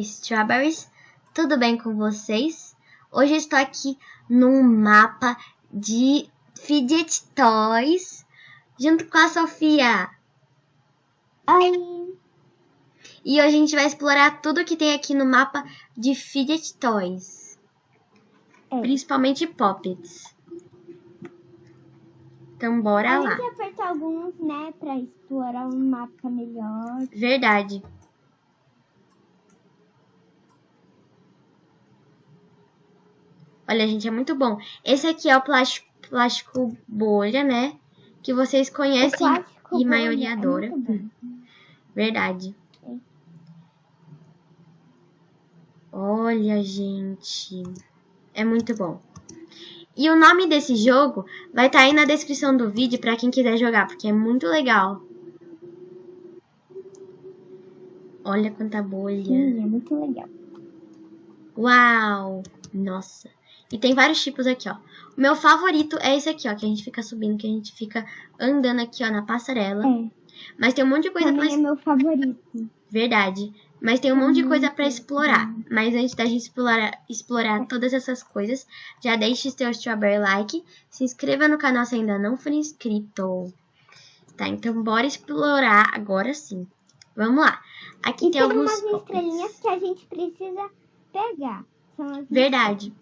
Strawberries, tudo bem com vocês? Hoje eu estou aqui num mapa de Fidget Toys, junto com a Sofia. Oi! E hoje a gente vai explorar tudo que tem aqui no mapa de Fidget Toys. É. Principalmente Poppets. Então bora A lá. gente apertar alguns, né, pra explorar um mapa melhor. Verdade. Olha, gente, é muito bom. Esse aqui é o plástico, plástico bolha, né? Que vocês conhecem e maioria é adora. bom. Verdade. É. Olha, gente. É muito bom. E o nome desse jogo vai estar aí na descrição do vídeo para quem quiser jogar, porque é muito legal. Olha quanta bolha. Sim, é muito legal. Uau! Nossa. E tem vários tipos aqui, ó. O meu favorito é esse aqui, ó, que a gente fica subindo, que a gente fica andando aqui, ó, na passarela. É, Mas tem um monte de coisa pra também é meu favorito. Verdade. Mas tem um monte de coisa pra muito explorar. Mas antes da gente explorar, explorar todas essas coisas, já deixe seu strawberry like, se inscreva no canal se ainda não for inscrito. Tá, então bora explorar agora sim. Vamos lá. Aqui E tem tem alguns umas estrelinhas que a gente precisa pegar. Verdade.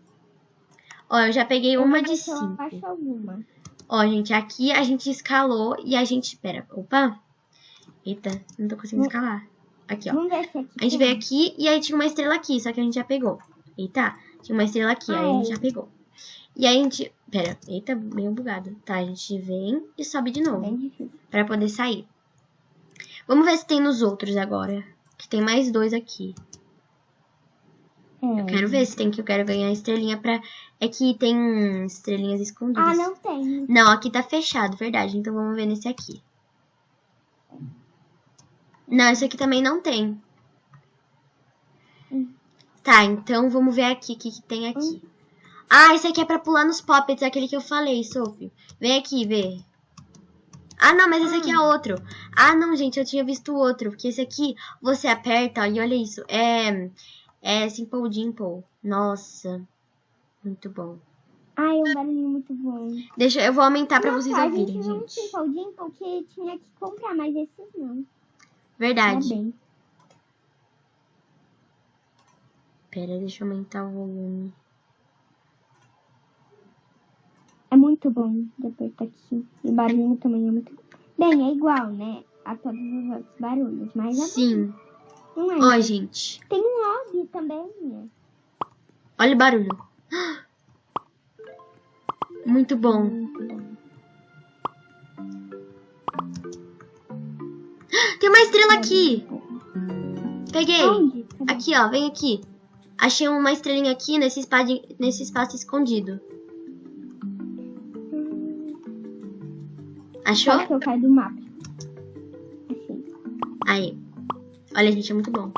Ó, eu já peguei Eu uma de cinco. alguma. Ó, gente, aqui a gente escalou e a gente... Pera, opa. Eita, não tô conseguindo escalar. Aqui, ó. Aqui A gente veio aqui e aí tinha uma estrela aqui, só que a gente já pegou. Eita, tinha uma estrela aqui, aí a gente já pegou. E aí a gente... Pera, eita, meio bugado. Tá, a gente vem e sobe de novo, pra poder sair. Vamos ver se tem nos outros agora. Que tem mais dois aqui. É. Eu quero ver se tem que eu quero ganhar estrelinha pra... É que tem estrelinhas escondidas. Ah, não tem. Não, aqui tá fechado, verdade. Então vamos ver nesse aqui. Não, esse aqui também não tem. Hum. Tá, então vamos ver aqui o que, que tem aqui. Ah, esse aqui é pra pular nos poppets, aquele que eu falei, Sophie. Vem aqui ver. Ah, não, mas esse aqui é outro. Ah, não, gente, eu tinha visto outro. Porque esse aqui, você aperta, e olha isso. É, é Simple Dimple. Nossa, muito bom. Ai, é um barulhinho muito bom. Deixa, eu vou aumentar pra Nossa, vocês a ouvirem, gente não gente. tinha Simple porque tinha que comprar, mas esses não. Verdade. Tá bem. Pera, deixa eu aumentar o volume. É muito bom de apertar aqui. E o barulhinho também é muito Bem, é igual, né? A todos os outros barulhos, mas é Sim. não é. Ó, gente. Tem um lobby também, né? Olha o barulho. Muito bom. Tem uma estrela aqui. Peguei. Aqui, ó. Vem aqui. Achei uma estrelinha aqui nesse espaço, nesse espaço escondido. Achou? Só que eu caio do mapa. Achei. Aí. Olha, gente, é muito bom.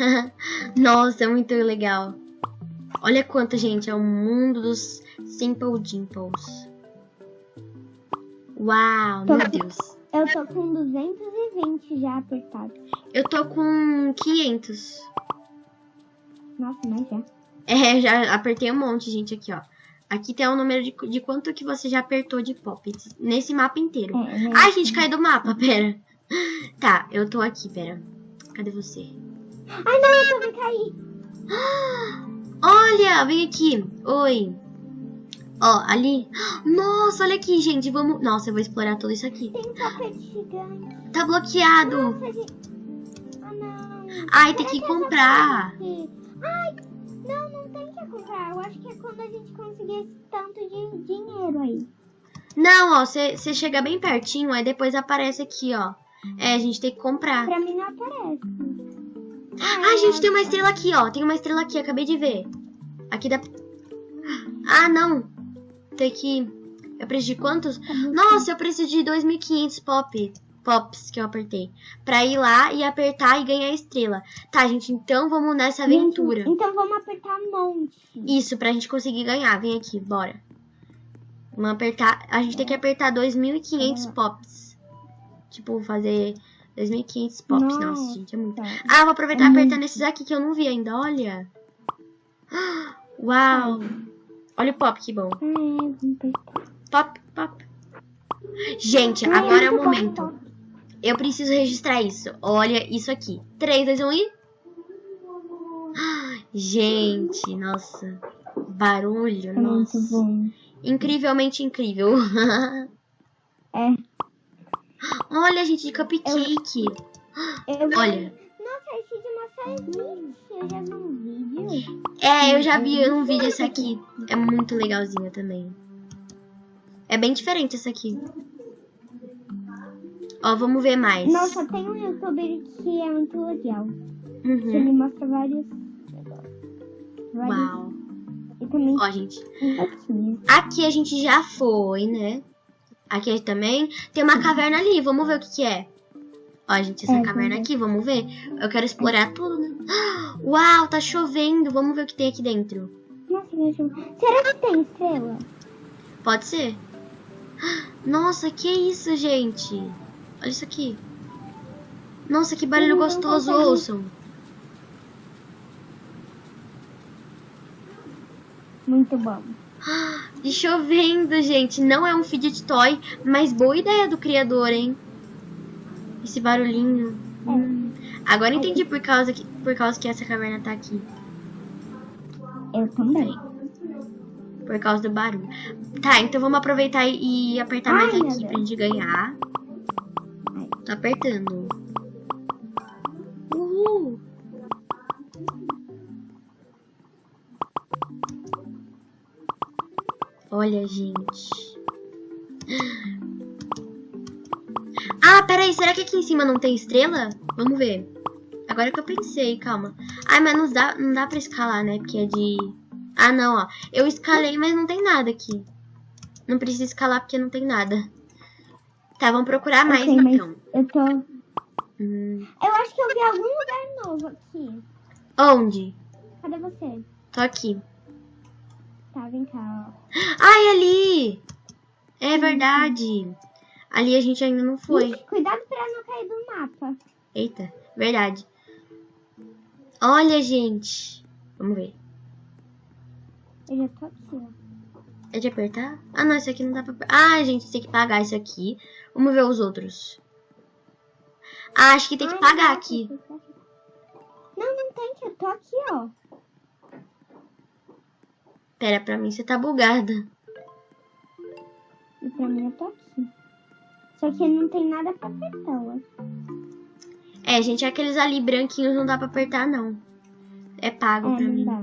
Nossa, é muito legal. Olha quanto, gente, é o mundo dos Simple Dimples. Uau, Tô- meu Deus. Eu tô com 220 já apertados. Eu tô com 500. Nossa, mas já. É, já apertei um monte, gente, aqui, ó. Aqui tem o número de, de quanto que você já apertou de poppets nesse mapa inteiro. É, né? Ai, gente, caiu do mapa, pera. Tá, eu tô aqui, pera. Cadê você? Ai, não, eu também caí. Olha, vem aqui. Oi. Ó, ali. Nossa, olha aqui, gente. Vamos. Nossa, eu vou explorar tudo isso aqui. Tem um tapete gigante. Tá bloqueado. Nossa, gente. Ah, não. Ai, tem Será que é comprar. Ai, não, não tem que comprar. Eu acho que é quando a gente conseguir esse tanto de dinheiro aí. Não, ó, você chega bem pertinho, aí depois aparece aqui, ó. É, a gente tem que comprar. Pra mim não aparece. Ai, gente, tem uma estrela aqui, ó. Tem uma estrela aqui, acabei de ver. Aqui dá. Ah, não. Tem que. Eu preciso de quantos? Nossa, eu preciso de 2.500 pop. Pops que eu apertei. Pra ir lá e apertar e ganhar a estrela. Tá, gente, então vamos nessa aventura. Gente, então vamos apertar um monte. Isso, pra gente conseguir ganhar. Vem aqui, bora. Vamos apertar. A gente tem que apertar 2.500 pops. Tipo, fazer 2.500 pops. Nossa, Nossa. gente, é muito. Ah, vou aproveitar É apertar muito. nesses aqui que eu não vi ainda, olha. Uau. Olha o pop, que bom. É. Pop, pop. Gente, agora é o bom, momento. Eu preciso registrar isso. Olha isso aqui. 3, 2, 1 e... Gente, nossa. Barulho, É nossa. Incrivelmente incrível. É. Olha, gente, de cupcake. Eu... Olha. Nossa, esse de maçã existe. Eu já vi um vídeo. É, eu já vi um vídeo esse aqui. É muito legalzinho também. É bem diferente esse aqui. Ó, vamos ver mais. Nossa, tem um youtuber que é muito legal. Que Uhum. ele mostra vários. vários Uau. E também Ó, gente. Aqui a gente já foi, né? Aqui também tem uma caverna ali. Vamos ver o que, que é. Ó, gente, essa É, caverna aqui, vamos ver. Eu quero explorar tudo? Uau, tá chovendo. Vamos ver o que tem aqui dentro. Nossa. Será que tem estrela? Pode ser? Nossa, que isso, gente? Olha isso aqui. Nossa, que barulho não gostoso, ouçam. Muito bom. E chovendo, gente. Não é um fidget toy, mas boa ideia do criador, hein? Esse barulhinho. É. Hum. Agora entendi por causa, que, por causa que essa caverna tá aqui. Eu também. Por causa do barulho. Tá, então vamos aproveitar e, apertar Ai, mais aqui pra gente ganhar. Tô apertando. Olha, gente. Ah, peraí, será que aqui em cima não tem estrela? Vamos ver. Agora que eu pensei, calma. Ai, mas não dá, não dá pra escalar, né? Porque é de... Ah, não, ó. Eu escalei, mas não tem nada aqui. Não precisa escalar porque não tem nada. Tá, vamos procurar mais, Ok, mas então. eu tô. Hum, Eu acho que eu vi algum lugar novo aqui. onde? Cadê você? Tô aqui. Tá, vem cá, ó. Ai, ali! É verdade. Ali a gente ainda não foi. Cuidado pra não cair do mapa. Eita, verdade. Olha, gente. Vamos ver. Eu já tô aqui, ó. É de apertar? Ah, não, esse aqui não dá pra... Ah, gente, tem que pagar esse aqui. Vamos ver os outros. Ah, acho que tem que Ai, pagar não, aqui. Não, não tem que. Eu tô aqui, ó. Pera, pra mim você tá bugada. E pra mim eu tô aqui. Só que não tem nada pra apertar, acho. É, gente, aqueles ali branquinhos não dá pra apertar, não. É pago É, pra mim. dá.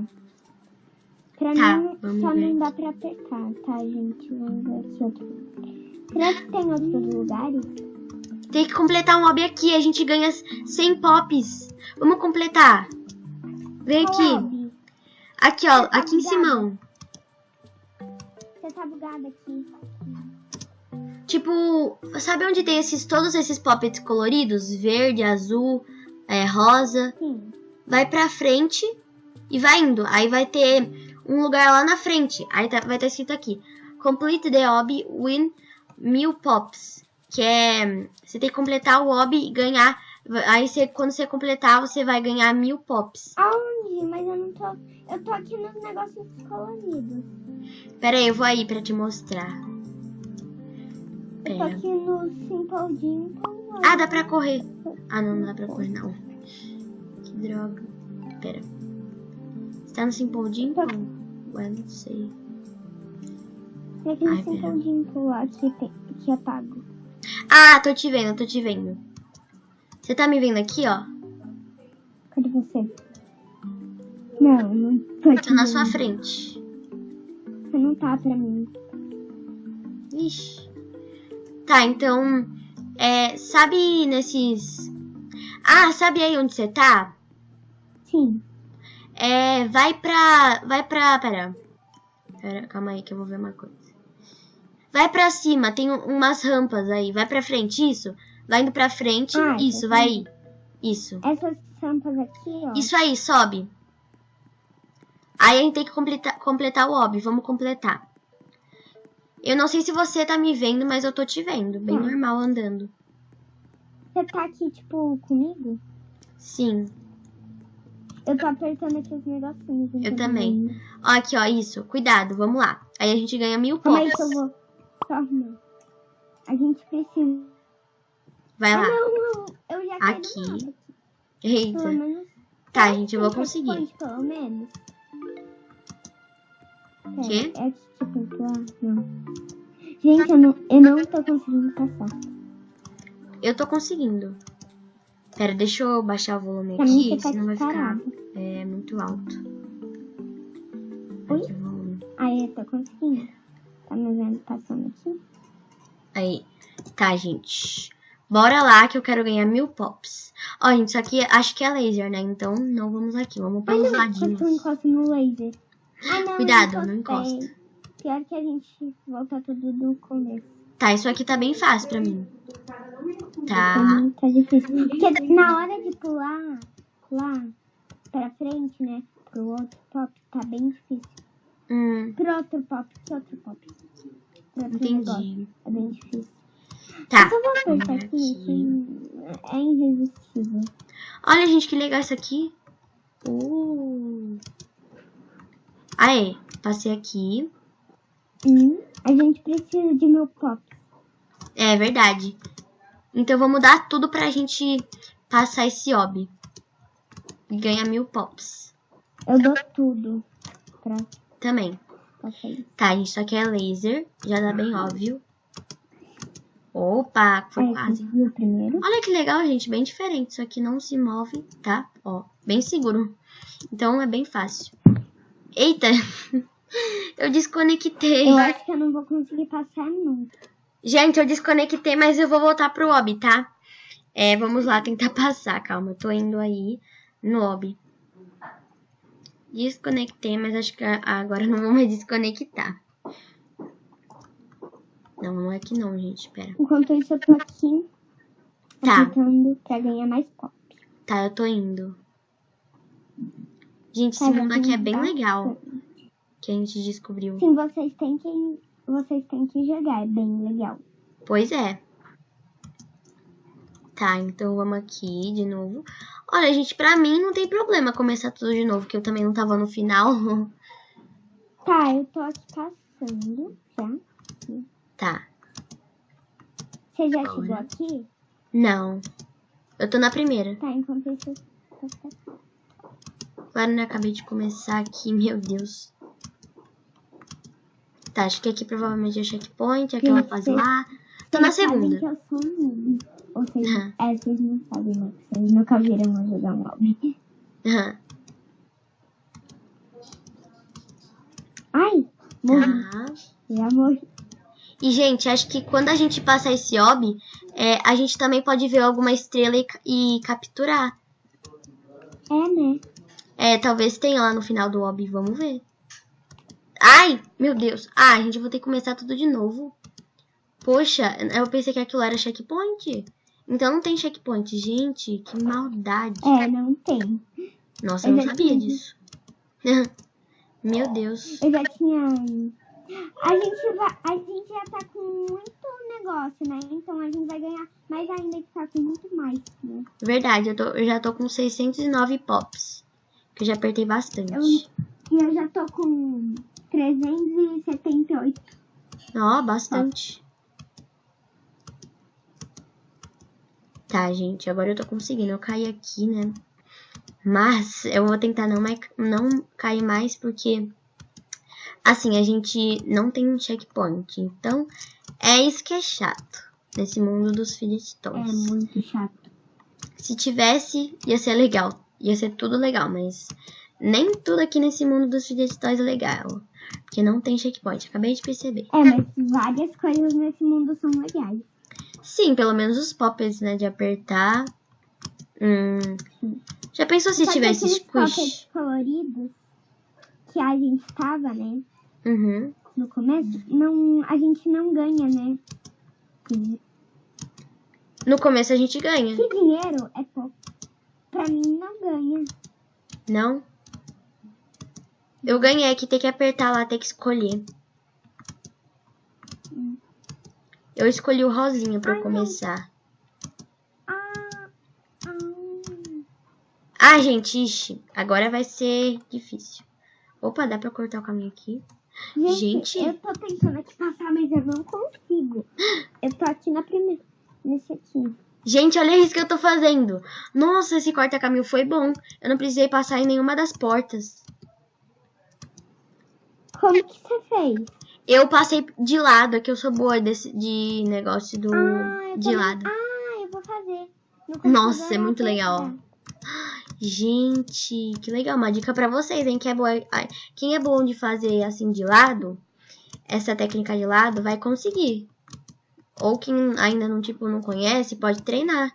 Pra Tá, mim só ver não dá pra apertar, tá, gente? Vamos ver aqui outro. Será que tem outros lugares? Tem que completar um mob aqui, a gente ganha 100 pops. Vamos completar. Vem Qual aqui. Aqui, ó, aqui em cima. Tá bugado aqui. Tipo, sabe onde tem esses todos esses poppets coloridos? Verde, azul, é, rosa. Sim. Vai pra frente e vai indo. Aí vai ter um lugar lá na frente. Aí tá- vai estar escrito aqui. Complete the hobby win mil pops. Que é. Você tem que completar o hobby e ganhar. Aí você, quando você completar, você vai ganhar mil pops. Aonde? Mas eu não tô. Eu tô aqui nos negócios coloridos. Pera aí, eu vou aí pra te mostrar. Eu tô Pera. aqui no Simple. Ah, dá pra correr. Ah, não, não dá pra correr, não. Que droga. Pera. Você tá no Simple Dimple? Ué, não sei. Tem aqui no Ai, pera. Simple lá que, tem, que é pago. Ah, tô te vendo, tô te vendo. Você tá me vendo aqui, ó? Cadê você? Não, não tô aqui. Tô na sua frente. Você não tá pra mim. Ixi. Tá, então. É, sabe nesses. Ah, sabe aí onde você tá? Sim. É, vai pra. Vai pra. Pera. Pera, calma aí que eu vou ver uma coisa. Vai pra cima, tem um- umas rampas aí. Vai pra frente, isso. Vai indo pra frente, Ah, isso, tá vai aí. Isso. Essas tampas aqui, ó. Isso aí, sobe. Aí a gente tem que completar, completar o hobby. Vamos completar. Eu não sei se você tá me vendo, mas eu tô te vendo. Bem Hum. normal andando. Você tá aqui, tipo, comigo? Sim, Eu tô apertando aqui os negocinhos. Eu também. vendo. ó, aqui, ó, isso. Cuidado, vamos lá. Aí a gente ganha mil Calma aí pops. que eu vou só arrumar. A gente precisa. Vai Ah, lá. não, não. Eu já Aqui. Eita. Menos. Tá, gente, eu vou conseguir. Pelo menos. Quê? É, é lá? Não. Gente, eu não, eu não tô conseguindo passar. Eu tô conseguindo. Pera, deixa eu baixar o volume Pra aqui, tá senão vai ficar é, muito alto. Oi? Aqui, o volume. Aí, eu tô conseguindo. Tá me vendo passando aqui? Aí. Tá, gente. Bora lá que eu quero ganhar mil pops. Ó, gente, isso aqui acho que é laser, né? Então não vamos aqui. Vamos pelos não, ladinhos. eu encosto no laser. Ai, não, Cuidado, não encosta. Pior que a gente volta tudo do começo. Tá, isso aqui tá bem fácil pra mim. Tá. mim tá difícil. Porque na hora de pular lá pra frente, né? Pro outro pop, tá bem difícil. Hum, Pro outro pop, que outro pop? Pro outro negócio. entendi. É bem difícil. Tá. Eu só vou apertar aqui, que é irresistível. Olha, gente, que legal isso aqui. Uh. Aê, passei aqui. Hum, a gente precisa de meu pop. É verdade. Então vamos dar tudo pra gente passar esse hobby. E ganhar mil pops. Eu dou tudo pra Também. Tá, gente, isso aqui é laser. Já dá bem óbvio. Opa, foi Aí, quase. o primeiro. Olha que legal, gente. Bem diferente. Isso aqui não se move, tá? Ó, bem seguro. Então é bem fácil. Eita! Eu desconectei. Eu acho que eu não vou conseguir passar nunca. Gente, eu desconectei, mas eu vou voltar pro hobby, tá? É, vamos lá tentar passar. Calma, eu tô indo aí no hobby. Desconectei, mas acho que agora não vou mais desconectar. Não, não é que não, gente. Pera. Enquanto isso, eu tô aqui Tá. apertando pra ganhar mais pop. Tá, eu tô indo. Gente, Tá, esse já mundo aqui é bem legal. Que a gente descobriu. Sim, vocês têm que vocês têm que jogar, é bem legal. Pois é. Tá, então vamos aqui de novo. Olha, gente, pra mim não tem problema começar tudo de novo, que eu também não tava no final. Tá, eu tô aqui passando já. Tá. Você já Olha. chegou aqui? Não. Eu tô na primeira. Tá, enquanto isso. Agora eu acabei de começar aqui, meu Deus. Tá, acho que aqui provavelmente é checkpoint, aquela Sim, fase lá. Tô na Vocês sabem segunda. que eu sou um noob. Ou seja, Aham. é, vocês não sabem, né? Vocês nunca viram eu jogar um lobby. Aham. Ai, morri. Tá. Já morri. E, gente, acho que quando a gente passa esse hobby, é, a gente também pode ver alguma estrela e, e capturar. É, né? É, talvez tenha lá no final do hobby, vamos ver. Ai, meu Deus. Ah, gente, eu vou ter que começar tudo de novo. Poxa, eu pensei que aquilo era checkpoint. Então não tem checkpoint. Gente, que maldade. É, não tem. Nossa, eu não eu já sabia tinha. disso. meu Deus. Eu já tinha. A gente, vai, a gente já tá com muito negócio, né? Então a gente vai ganhar mais ainda que tá com muito mais, né? Verdade, eu, tô- eu já tô com 609 pops. Que eu já apertei bastante. Eu- E eu já tô com 378. Ó, bastante. Tá, gente, agora eu tô conseguindo. Eu caí aqui, né? Mas eu vou tentar não, mais, não cair mais, porque... Assim, a gente não tem um checkpoint. Então, é isso que é chato. Nesse mundo dos É Philistons. muito chato. Se tivesse, ia ser legal. Ia ser tudo legal, mas... Nem tudo aqui nesse mundo dos Philistons é legal. Porque não tem checkpoint. Acabei de perceber. É, mas várias coisas nesse mundo são legais. Sim, pelo menos os poppets, né? De apertar. Hum. Já pensou se Só tivesse squish? coloridos que a gente tava, né? Uhum. No começo, não, a gente não ganha, né? Que No começo a gente ganha, dinheiro é pouco. Pra mim, não ganha. não? Eu ganhei que tem que apertar lá, tem que escolher. Eu escolhi o rosinha pra Ai, começar. Ah, ah. Ah, gente, ixi, agora vai ser difícil. Opa, dá pra cortar o caminho aqui? Gente, Gente. eu tô tentando aqui passar, mas eu não consigo. Eu tô aqui na primeira. Nesse aqui. Gente, olha isso que eu tô fazendo. Nossa, esse corta-caminho foi bom. Eu não precisei passar em nenhuma das portas. Como que você fez? Eu passei de lado, é que eu sou boa desse, de negócio do Ah, de lado. Ah, eu vou fazer. No Nossa, é muito legal. Gente, que legal. Uma dica pra vocês, hein? Que é boa, quem é bom de fazer assim de lado, essa técnica de lado, vai conseguir. Ou quem ainda não, tipo, não conhece, pode treinar.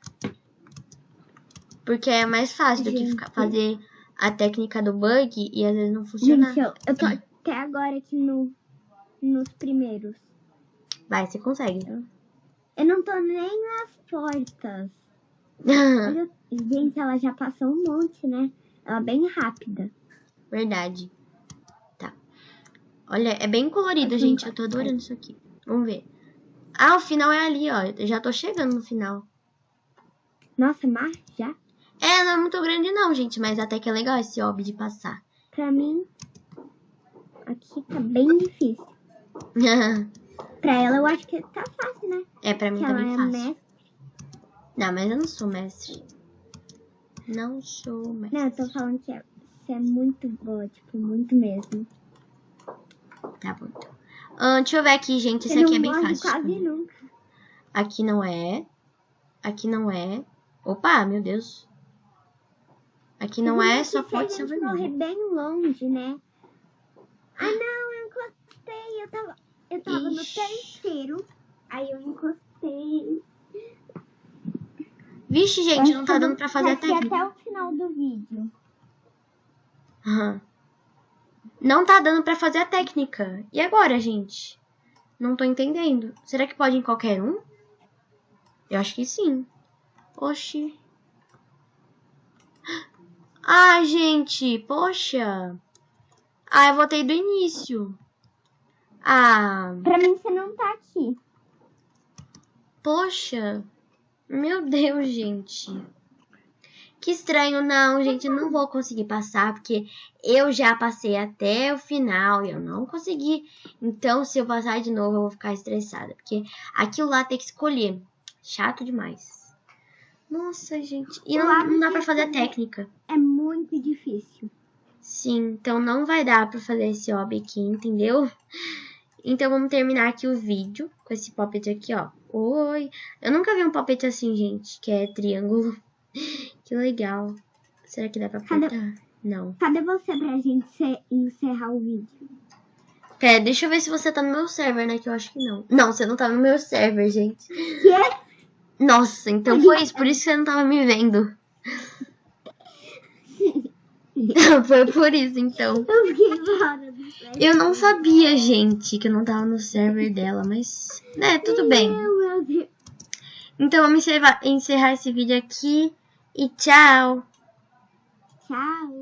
Porque é mais fácil do que Gente. ficar, fazer a técnica do bug e às vezes não funcionar. Gente, eu, eu tô até agora aqui no, nos primeiros. Vai, você consegue. Eu não tô nem nas portas. Olha, gente, ela já passou um monte, né? Ela é bem rápida. Verdade. Tá. Olha, é bem colorido, Assim, gente. Eu tô adorando isso aqui. Vamos ver. Ah, o final é ali, ó. Eu já tô chegando no final. Nossa, mas já? É, não é muito grande não, gente. Mas até que é legal esse hobby de passar. Pra mim, aqui tá bem difícil. Pra ela, eu acho que tá fácil, né? é, pra mim Que tá bem é fácil. mestre. Não, mas eu não sou mestre. Não sou mestre. Não, eu tô falando que é- você é muito boa, tipo, muito mesmo. Tá bom, então. Ah, deixa eu ver aqui, gente. Você aqui é bem fácil. quase nunca. Aqui não é. Aqui não é. Opa, meu Deus. Aqui não Mas é, só pode ser vermelho. bem longe, né? Ah, não, eu encostei. Eu tava, eu tava no terceiro. Aí eu encostei. Vixe, gente, não tá dando pra fazer a aqui técnica. até o final do vídeo. Aham. Não tá dando pra fazer a técnica. E agora, gente? Não tô entendendo. Será que pode em qualquer um? Eu acho que sim. Oxi. Ah, gente, poxa. Ah, eu voltei do início. Ah, Pra mim, você não tá aqui. poxa. Meu Deus, gente. Que estranho, não, gente, eu não vou conseguir passar, porque eu já passei até o final e eu não consegui. Então, se eu passar de novo, eu vou ficar estressada, porque aquilo lá tem que escolher. Chato demais. Nossa, gente. E não, não dá pra fazer a técnica. É muito difícil. Sim, então não vai dar pra fazer esse hobby aqui, entendeu? Então vamos terminar aqui o vídeo com esse poppet aqui, ó. Oi! Eu nunca vi um poppet assim, gente, que é triângulo. Que legal. Será que dá pra Cadê? apertar? Não. Cadê você pra gente encerrar o vídeo? Pera, deixa eu ver se você tá no meu server, né? Que eu acho que não. Não, você não tá no meu server, gente. Quê? Nossa, então foi isso. Por isso que você não tava me vendo. foi por isso, então. Eu fiquei não sabia, gente, que eu não tava no server dela, mas. Né, tudo bem. Então vamos encerrar esse vídeo aqui. E tchau! Tchau.